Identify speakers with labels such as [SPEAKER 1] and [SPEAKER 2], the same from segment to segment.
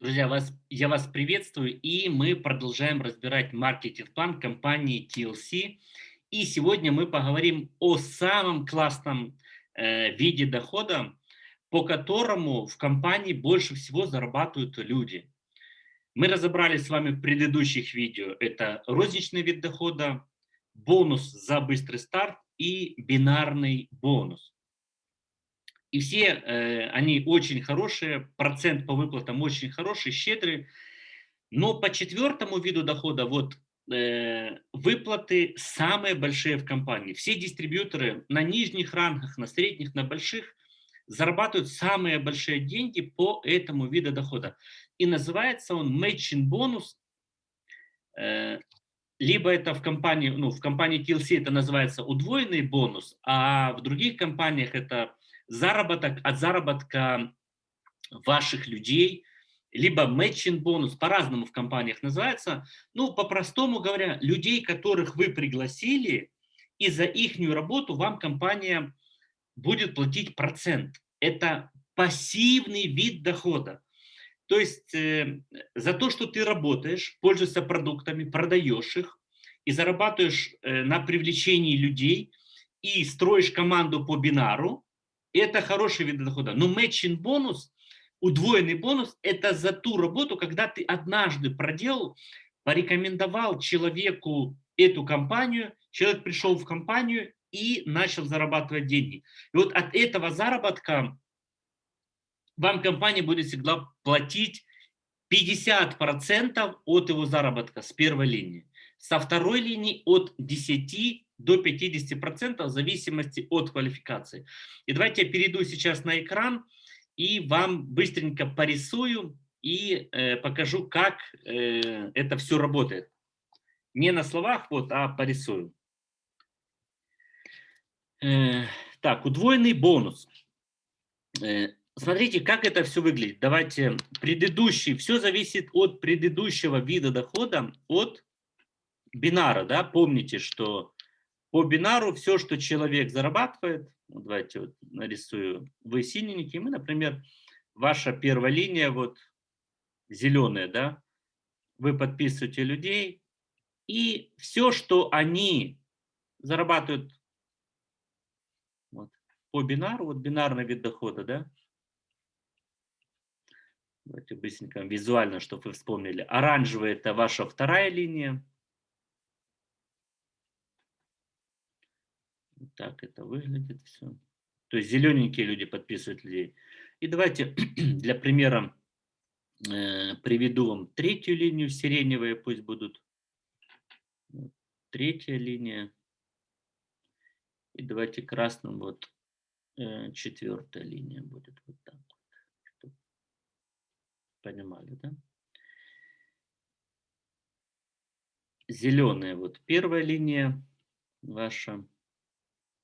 [SPEAKER 1] Друзья, вас, я вас приветствую, и мы продолжаем разбирать маркетинг-план компании TLC. И сегодня мы поговорим о самом классном э, виде дохода, по которому в компании больше всего зарабатывают люди. Мы разобрали с вами в предыдущих видео. Это розничный вид дохода, бонус за быстрый старт и бинарный бонус. И все э, они очень хорошие, процент по выплатам очень хороший, щедрый. Но по четвертому виду дохода вот э, выплаты самые большие в компании. Все дистрибьюторы на нижних рангах, на средних, на больших зарабатывают самые большие деньги по этому виду дохода. И называется он matching бонус. Э, либо это в компании, ну, в компании TLC это называется удвоенный бонус, а в других компаниях это заработок от заработка ваших людей, либо matching бонус, по-разному в компаниях называется. Ну, по-простому говоря, людей, которых вы пригласили, и за их работу вам компания будет платить процент. Это пассивный вид дохода. То есть э, за то, что ты работаешь, пользуешься продуктами, продаешь их и зарабатываешь э, на привлечении людей и строишь команду по бинару, это хороший вид дохода. Но матчинг бонус, удвоенный бонус, это за ту работу, когда ты однажды проделал, порекомендовал человеку эту компанию, человек пришел в компанию и начал зарабатывать деньги. И вот от этого заработка вам компания будет всегда платить 50% от его заработка с первой линии. Со второй линии от 10 до 50% в зависимости от квалификации. И давайте я перейду сейчас на экран и вам быстренько порисую и э, покажу, как э, это все работает. Не на словах, вот, а порисую. Э, так, удвоенный бонус. Э, смотрите, как это все выглядит. Давайте предыдущий, все зависит от предыдущего вида дохода, от бинара, да, помните, что по бинару все, что человек зарабатывает, ну, давайте вот нарисую, вы синенький, мы, например, ваша первая линия, вот зеленая, да, вы подписываете людей, и все, что они зарабатывают вот, по бинару, вот бинарный вид дохода, да, давайте быстренько визуально, чтобы вы вспомнили, оранжевая это ваша вторая линия, так это выглядит все. То есть зелененькие люди подписывают людей. И давайте для примера э, приведу вам третью линию, сиреневые пусть будут. Третья линия. И давайте красным вот э, четвертая линия будет вот так вот. Понимали, да? Зеленая вот первая линия ваша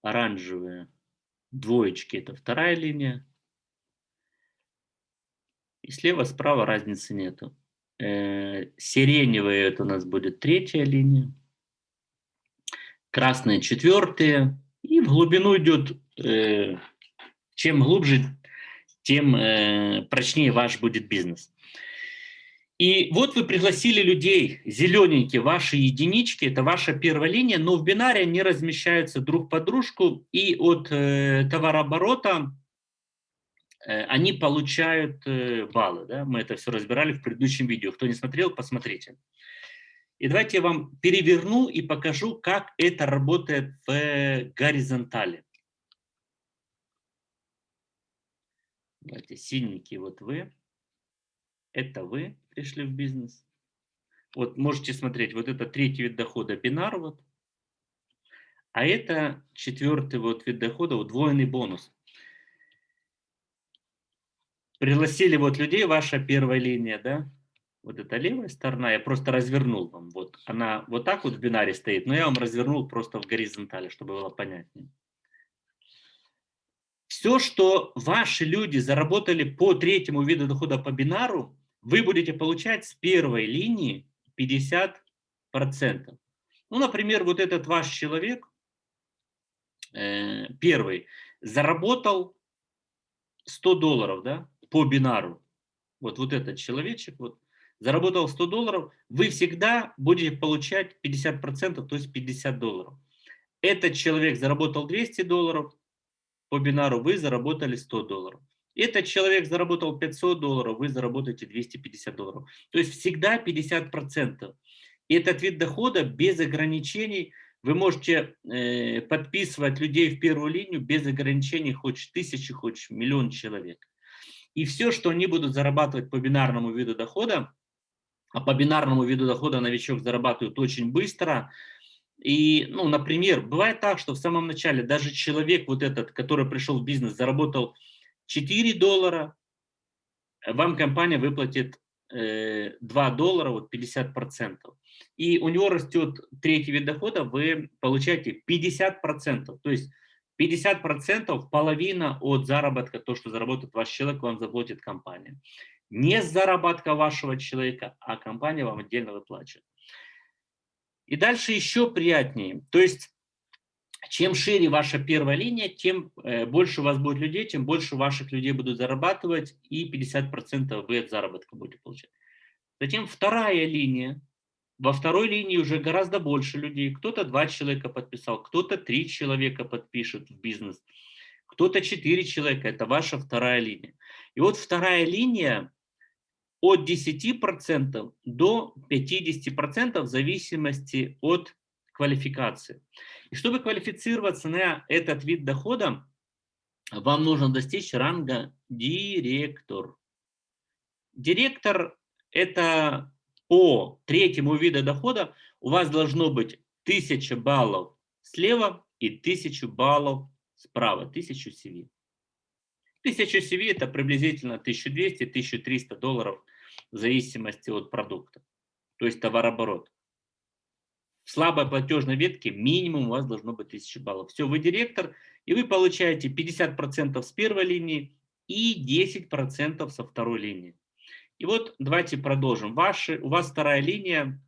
[SPEAKER 1] оранжевые двоечки – это вторая линия. И слева-справа разницы нету. Э, сиреневые – это у нас будет третья линия. Красные – четвертые. И в глубину идет, э, чем глубже, тем э, прочнее ваш будет бизнес. И вот вы пригласили людей, зелененькие, ваши единички, это ваша первая линия, но в бинаре они размещаются друг под дружку, и от э, товарооборота э, они получают э, баллы. Да? Мы это все разбирали в предыдущем видео. Кто не смотрел, посмотрите. И давайте я вам переверну и покажу, как это работает в горизонтали. Давайте синенький вот вы это вы пришли в бизнес. Вот можете смотреть, вот это третий вид дохода, бинар вот. А это четвертый вот вид дохода, удвоенный бонус. Пригласили вот людей, ваша первая линия, да? Вот это левая сторона, я просто развернул вам. Вот она вот так вот в бинаре стоит, но я вам развернул просто в горизонтали, чтобы было понятнее. Все, что ваши люди заработали по третьему виду дохода по бинару, вы будете получать с первой линии 50%. Ну, например, вот этот ваш человек, э, первый, заработал 100 долларов да, по бинару. вот, вот этот человечек, вот, заработал 100 долларов, вы всегда будете получать 50%, то есть 50 долларов. Этот человек заработал 200 долларов по бинару, вы заработали 100 долларов. Этот человек заработал 500 долларов, вы заработаете 250 долларов. То есть всегда 50%. И этот вид дохода без ограничений. Вы можете э, подписывать людей в первую линию без ограничений, хочешь тысячи, хочешь миллион человек. И все, что они будут зарабатывать по бинарному виду дохода, а по бинарному виду дохода новичок зарабатывает очень быстро. И, ну, например, бывает так, что в самом начале даже человек вот этот, который пришел в бизнес, заработал 4 доллара, вам компания выплатит 2 э, доллара, вот 50%. И у него растет третий вид дохода, вы получаете 50%. То есть 50% половина от заработка, то, что заработает ваш человек, вам заплатит компания. Не с заработка вашего человека, а компания вам отдельно выплачивает. И дальше еще приятнее. То есть, чем шире ваша первая линия, тем э, больше у вас будет людей, тем больше ваших людей будут зарабатывать, и 50% вы от заработка будете получать. Затем вторая линия. Во второй линии уже гораздо больше людей. Кто-то два человека подписал, кто-то три человека подпишет в бизнес, кто-то четыре человека. Это ваша вторая линия. И вот вторая линия от 10% до 50% в зависимости от квалификации. И чтобы квалифицироваться на этот вид дохода, вам нужно достичь ранга директор. Директор – это по третьему виду дохода у вас должно быть 1000 баллов слева и 1000 баллов справа, 1000 CV. 1000 CV это приблизительно 1200-1300 долларов в зависимости от продукта, то есть товарооборот. В слабой платежной ветке минимум у вас должно быть 1000 баллов. Все, вы директор, и вы получаете 50% с первой линии и 10% со второй линии. И вот давайте продолжим. Ваши, у вас вторая линия,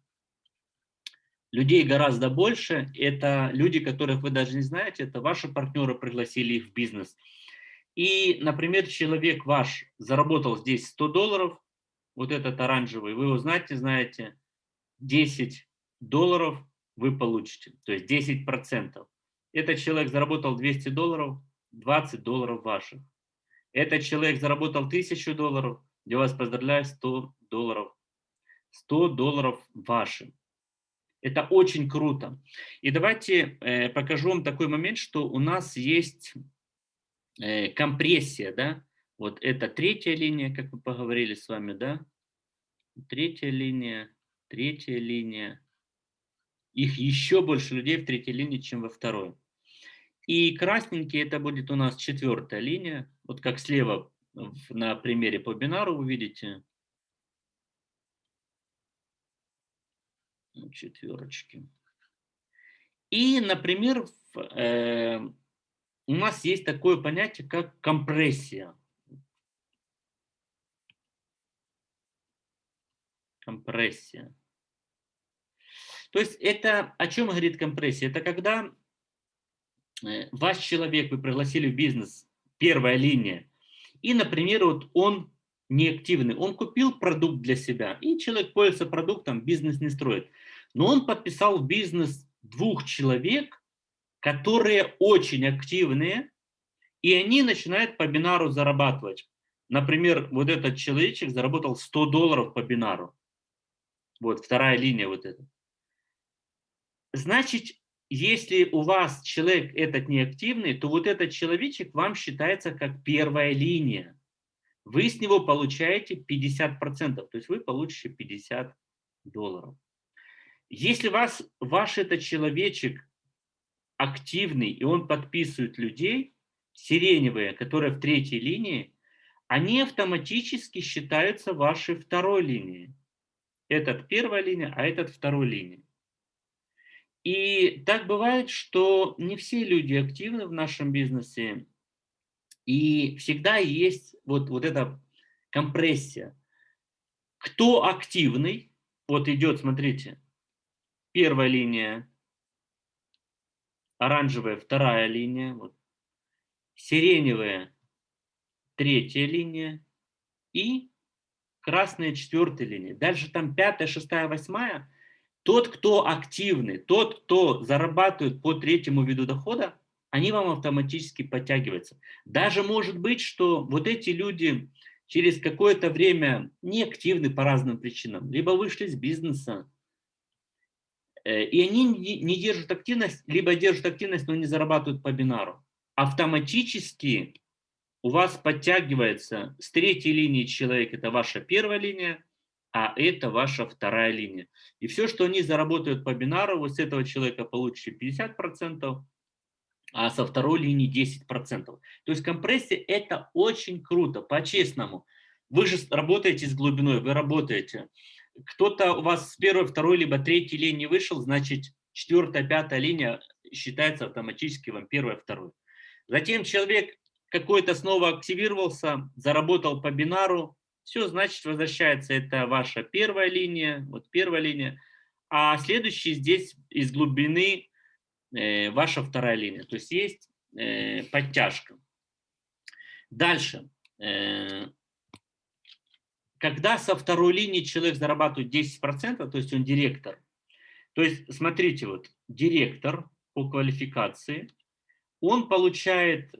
[SPEAKER 1] людей гораздо больше. Это люди, которых вы даже не знаете, это ваши партнеры пригласили их в бизнес. И, например, человек ваш заработал здесь 100 долларов, вот этот оранжевый, вы его знаете, знаете, 10 долларов вы получите, то есть 10 процентов. Этот человек заработал 200 долларов, 20 долларов ваших. Этот человек заработал 1000 долларов, я вас поздравляю, 100 долларов. 100 долларов вашим. Это очень круто. И давайте э, покажу вам такой момент, что у нас есть э, компрессия, да, вот это третья линия, как мы поговорили с вами, да, третья линия, третья линия. Их еще больше людей в третьей линии, чем во второй. И красненький это будет у нас четвертая линия, вот как слева на примере по бинару вы видите четверочки. И, например, э, у нас есть такое понятие, как компрессия. Компрессия. То есть это о чем говорит компрессия? Это когда э, ваш человек, вы пригласили в бизнес, первая линия, и, например, вот он неактивный, он купил продукт для себя, и человек пользуется продуктом, бизнес не строит. Но он подписал в бизнес двух человек, которые очень активные, и они начинают по бинару зарабатывать. Например, вот этот человечек заработал 100 долларов по бинару. Вот вторая линия вот эта. Значит, если у вас человек этот неактивный, то вот этот человечек вам считается как первая линия. Вы с него получаете 50%, то есть вы получите 50 долларов. Если вас, ваш этот человечек активный, и он подписывает людей, сиреневые, которые в третьей линии, они автоматически считаются вашей второй линией. Этот первая линия, а этот второй линия. И так бывает, что не все люди активны в нашем бизнесе, и всегда есть вот, вот эта компрессия. Кто активный, вот идет, смотрите, первая линия, оранжевая вторая линия, вот, сиреневая третья линия и красная четвертая линия, дальше там пятая, шестая, восьмая, тот, кто активный, тот, кто зарабатывает по третьему виду дохода, они вам автоматически подтягиваются. Даже может быть, что вот эти люди через какое-то время не активны по разным причинам, либо вышли из бизнеса, э, и они не держат активность, либо держат активность, но не зарабатывают по бинару. Автоматически у вас подтягивается с третьей линии человек, это ваша первая линия, а это ваша вторая линия. И все, что они заработают по бинару, вы с этого человека получите 50%, а со второй линии 10%. То есть компрессия это очень круто, по-честному. Вы же работаете с глубиной, вы работаете. Кто-то у вас с первой, второй, либо третьей линии вышел, значит четвертая, пятая линия считается автоматически вам первая, второй. Затем человек какой-то снова активировался, заработал по бинару, все, значит возвращается, это ваша первая линия, вот первая линия, а следующий здесь из глубины э, ваша вторая линия, то есть есть э, подтяжка. Дальше. Э, когда со второй линии человек зарабатывает 10%, то есть он директор, то есть смотрите, вот директор по квалификации, он получает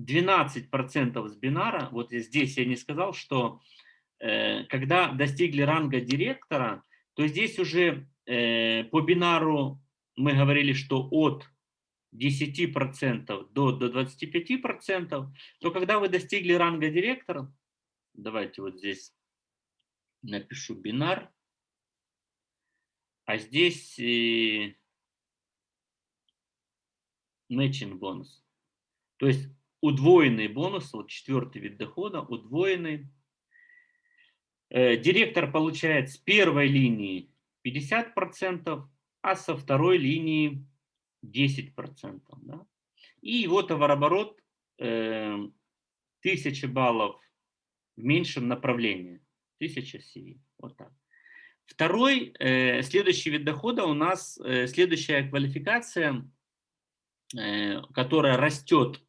[SPEAKER 1] 12% э, с бинара, вот здесь я не сказал, что э, когда достигли ранга директора, то здесь уже э, по бинару мы говорили, что от 10% до, до 25%, то когда вы достигли ранга директора, давайте вот здесь напишу бинар, а здесь matching бонус. То есть удвоенный бонус, вот четвертый вид дохода, удвоенный. Э, директор получает с первой линии 50%, а со второй линии 10%. Да? И его товарооборот э, 1000 баллов в меньшем направлении. 1000 CV. Вот так. Второй, э, следующий вид дохода у нас, э, следующая квалификация – Э, которая растет э,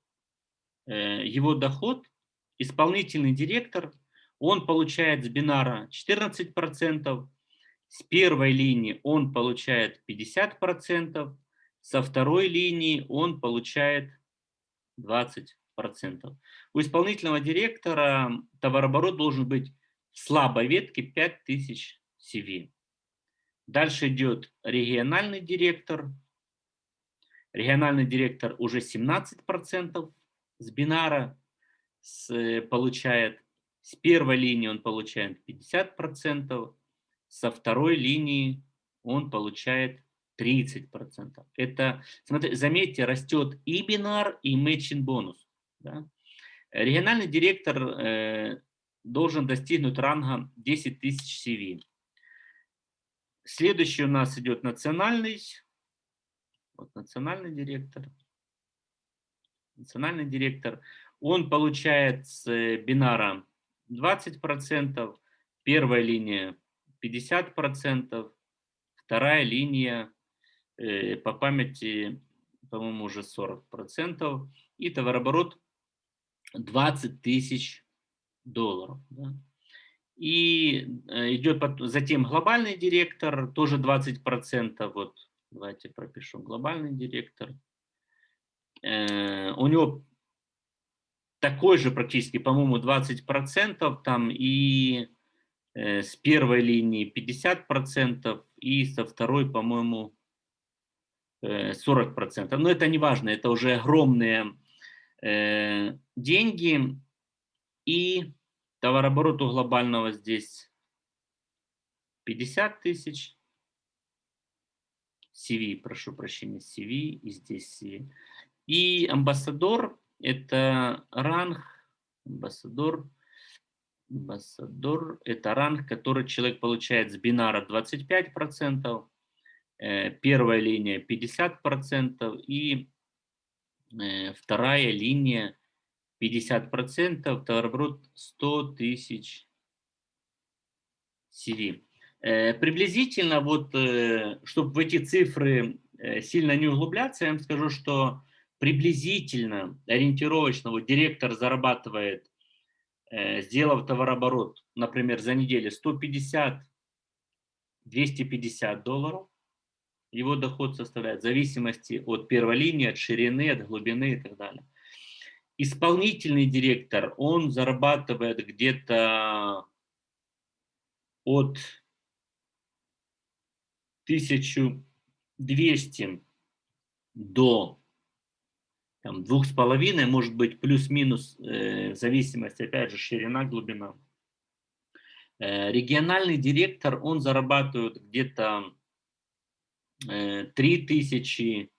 [SPEAKER 1] его доход, исполнительный директор, он получает с бинара 14%, с первой линии он получает 50%, со второй линии он получает 20%. У исполнительного директора товарооборот должен быть в слабой ветке 5000 CV. Дальше идет региональный директор – Региональный директор уже 17% с бинара с, э, получает. С первой линии он получает 50%, со второй линии он получает 30%. Это, смотрите, заметьте, растет и бинар, и мэчинг бонус. Да? Региональный директор э, должен достигнуть ранга 10 тысяч CV. Следующий у нас идет национальный вот национальный директор. Национальный директор. Он получает с э, бинара 20%, первая линия 50%, вторая линия э, по памяти, по-моему, уже 40%, и товарооборот 20 тысяч долларов. Да? И э, идет затем глобальный директор, тоже 20%, вот Давайте пропишу глобальный директор. Э, у него такой же практически, по-моему, 20%, там и э, с первой линии 50%, и со второй, по-моему, э, 40%. Но это не важно, это уже огромные э, деньги. И товарооборот у глобального здесь 50 тысяч. CV, прошу прощения, CV, и здесь CV. И амбассадор – это ранг, амбассадор, амбассадор – это ранг, который человек получает с бинара 25%, э, первая линия 50% и э, вторая линия 50%, товарооборот 100 тысяч CV. Э, приблизительно, вот, чтобы в эти цифры сильно не углубляться, я вам скажу, что приблизительно, ориентировочно, вот директор зарабатывает э, сделав товарооборот, например, за неделю 150-250 долларов, его доход составляет в зависимости от первой линии, от ширины, от глубины и так далее. Исполнительный директор, он зарабатывает где-то от 1200 до там, двух с половиной, может быть, плюс-минус, э, в зависимости, опять же, ширина, глубина. Э, региональный директор, он зарабатывает где-то э, 3 тысячи,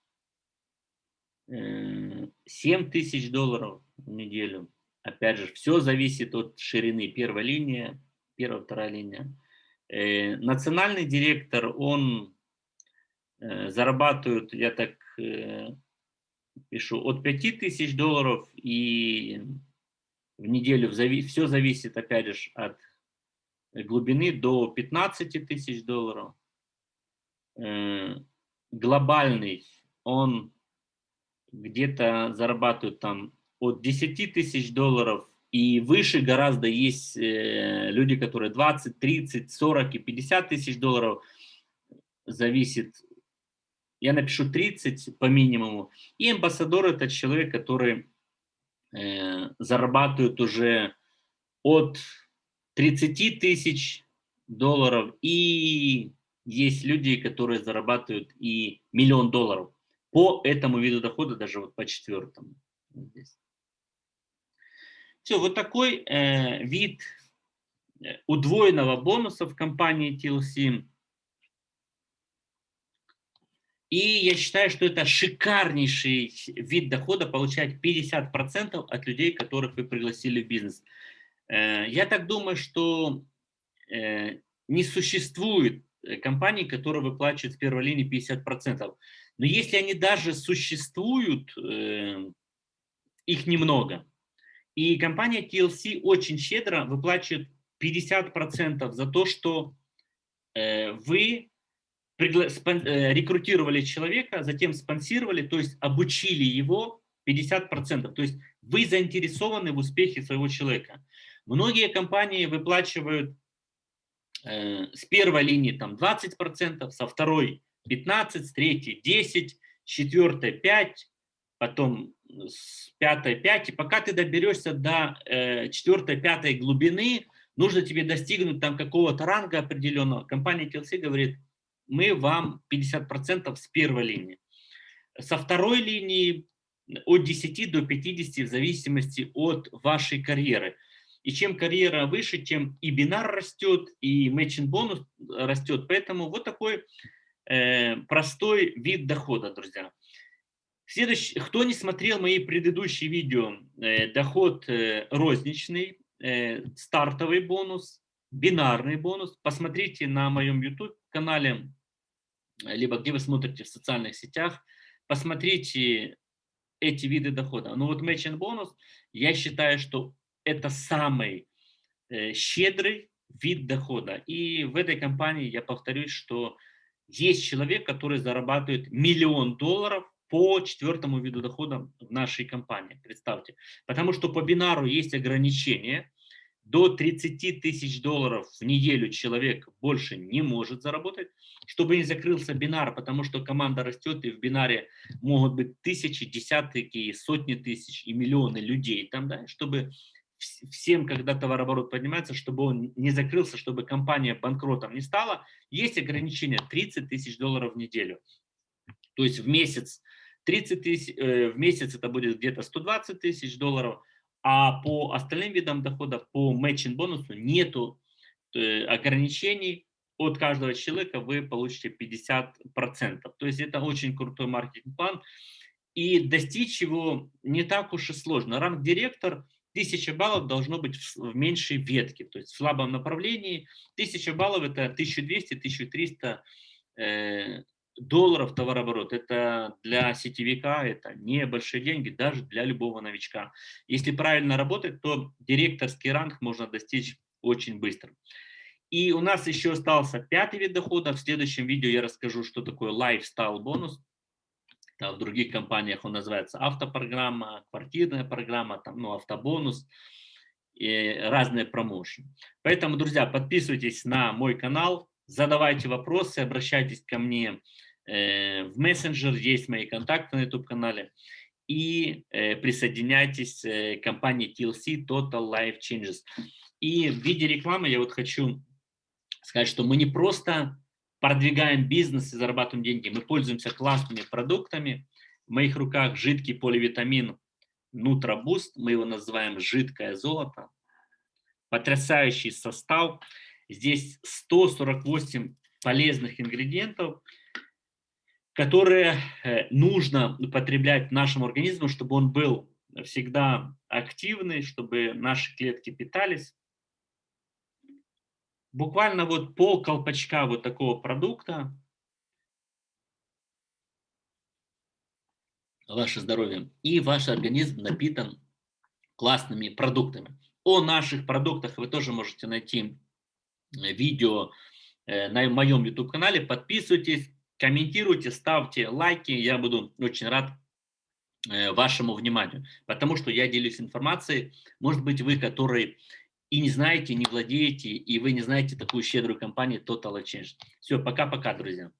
[SPEAKER 1] э, 7 тысяч долларов в неделю. Опять же, все зависит от ширины первой линии, первая, вторая линия. Э, национальный директор, он э, зарабатывает, я так э, пишу, от 5000 долларов и в неделю все зависит, опять же, от глубины до 15 тысяч долларов. Глобальный, он где-то зарабатывает там от 10 тысяч долларов и выше гораздо есть э, люди, которые 20, 30, 40 и 50 тысяч долларов. Зависит. Я напишу 30 по минимуму. И амбассадор это человек, который э, зарабатывает уже от 30 тысяч долларов. И есть люди, которые зарабатывают и миллион долларов по этому виду дохода, даже вот по четвертому. Здесь. Все, вот такой э, вид э, удвоенного бонуса в компании TLC. И я считаю, что это шикарнейший вид дохода, получать 50% от людей, которых вы пригласили в бизнес. Э, я так думаю, что э, не существует компаний, которые выплачивают в первой линии 50%. Но если они даже существуют, их немного. И компания TLC очень щедро выплачивает 50% за то, что э, вы э, рекрутировали человека, затем спонсировали, то есть обучили его 50%. То есть вы заинтересованы в успехе своего человека. Многие компании выплачивают э, с первой линии там 20%, со второй 15%, с третьей 10%, с четвертой 5%, потом с пятой, пять, и пока ты доберешься до э, четвертой, пятой глубины, нужно тебе достигнуть там какого-то ранга определенного. Компания TLC говорит, мы вам 50% с первой линии. Со второй линии от 10 до 50 в зависимости от вашей карьеры. И чем карьера выше, тем и бинар растет, и matching бонус растет. Поэтому вот такой э, простой вид дохода, друзья. Следующий, кто не смотрел мои предыдущие видео, э, доход э, розничный, э, стартовый бонус, бинарный бонус, посмотрите на моем YouTube канале, либо где вы смотрите в социальных сетях, посмотрите эти виды дохода. Ну вот matching бонус, я считаю, что это самый щедрый вид дохода. И в этой компании я повторюсь, что есть человек, который зарабатывает миллион долларов по четвертому виду дохода в нашей компании, представьте. Потому что по бинару есть ограничения, до 30 тысяч долларов в неделю человек больше не может заработать, чтобы не закрылся бинар, потому что команда растет, и в бинаре могут быть тысячи, десятки, сотни тысяч и миллионы людей там, да, чтобы всем, когда товарооборот поднимается, чтобы он не закрылся, чтобы компания банкротом не стала, есть ограничение 30 тысяч долларов в неделю. То есть в месяц 30 тысяч, э, в месяц это будет где-то 120 тысяч долларов, а по остальным видам дохода, по matching бонусу нету э, ограничений, от каждого человека вы получите 50%. То есть это очень крутой маркетинг-план. И достичь его не так уж и сложно. Ранг-директор 1000 баллов должно быть в меньшей ветке, то есть в слабом направлении. 1000 баллов это 1200-1300 долларов товарооборот. Это для сетевика это небольшие деньги, даже для любого новичка. Если правильно работать, то директорский ранг можно достичь очень быстро. И у нас еще остался пятый вид дохода. В следующем видео я расскажу, что такое lifestyle бонус. в других компаниях он называется автопрограмма, квартирная программа, там, ну, автобонус. э, разные промоушены. Поэтому, друзья, подписывайтесь на мой канал, задавайте вопросы, обращайтесь ко мне в мессенджер, есть мои контакты на YouTube-канале и э, присоединяйтесь э, к компании TLC Total Life Changes. И в виде рекламы я вот хочу сказать, что мы не просто продвигаем бизнес и зарабатываем деньги, мы пользуемся классными продуктами. В моих руках жидкий поливитамин Нутробуст, мы его называем жидкое золото. Потрясающий состав. Здесь 148 полезных ингредиентов, которые э, нужно употреблять нашему организму, чтобы он был всегда активный, чтобы наши клетки питались. Буквально вот пол колпачка вот такого продукта, ваше здоровье, и ваш организм напитан классными продуктами. О наших продуктах вы тоже можете найти видео э, на моем YouTube-канале. Подписывайтесь, комментируйте, ставьте лайки, я буду очень рад э, вашему вниманию, потому что я делюсь информацией, может быть вы, которые и не знаете, не владеете, и вы не знаете такую щедрую компанию Total Change. Все, пока-пока, друзья.